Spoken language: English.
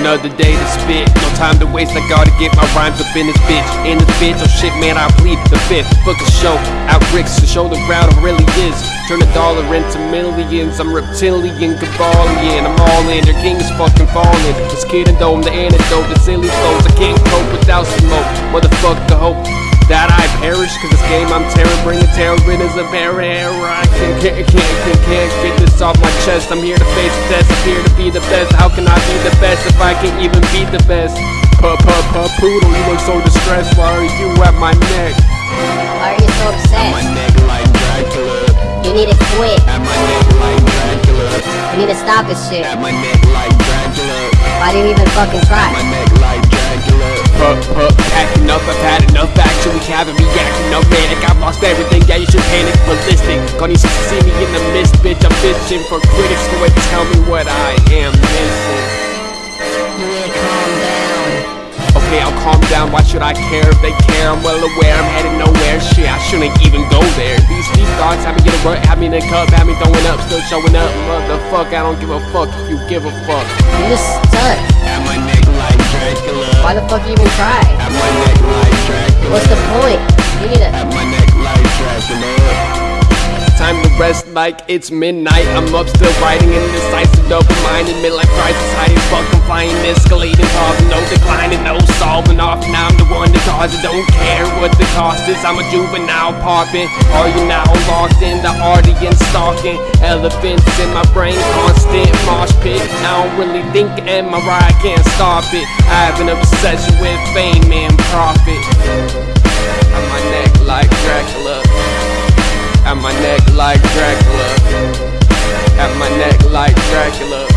Another day to spit, no time to waste. I gotta get my rhymes up in this bitch. In this bitch, oh shit, man, I plead the fifth. Book a show, out bricks to show the crowd it really is. Turn a dollar into millions. I'm reptilian, Kabbalion. I'm all in, your king is fucking falling. This though, I'm the antidote, the silly flows. I can't cope without smoke. Motherfucker, hope that I perish Cause this game I'm tearing, bringing terror in as a barrier I can't, can't, can't, can't, get this off my chest I'm here to face the test, I'm here to be the best How can I be the best if I can't even be the best? Puh, puh, puh, poodle, you look so distressed Why are you at my neck? Why are you so obsessed? At my neck like Dracula You need to quit. At my neck like Dracula You need to stop this shit. At my neck like Dracula Why do you even fucking try? my neck like Puh, puh, acting up, I've had enough actually having me acting up manic. I've lost everything, yeah, you should panic. Ballistic, gonna need to see me in the mist, bitch. I'm bitching for critics to wait tell me what I am missing. Calm down. Okay, I'll calm down, why should I care if they care? I'm well aware, I'm headed nowhere, shit, I shouldn't even go there. These deep thoughts have me get a rut, have me in a cup, have me throwing up, still showing up. Motherfuck, I don't give a fuck if you give a fuck. You suck. Why the fuck you even try? What's the point? You need Dracula. Time to rest like it's midnight. I'm up still writing indecisive, open-minded, midlife crisis, hiding, flying, escalating, causing no declining, no solving off. Now I'm the one that cause it. Don't care what the cost is. I'm a juvenile popping. Are you now lost in the audience stalking? Elephants in my brain, constant mosh pit. I don't really think, and my ride can't stop it. I have an obsession with fame and profit. On my neck like Dracula. At my neck like Dracula. At my neck like Dracula.